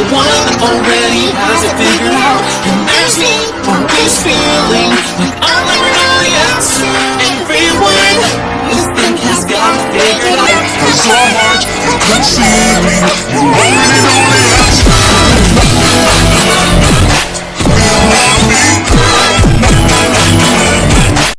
Everyone already has it figured out. And there's me always feeling like I'll never know the answer Everyone you think has got it figured out. Cause your heart.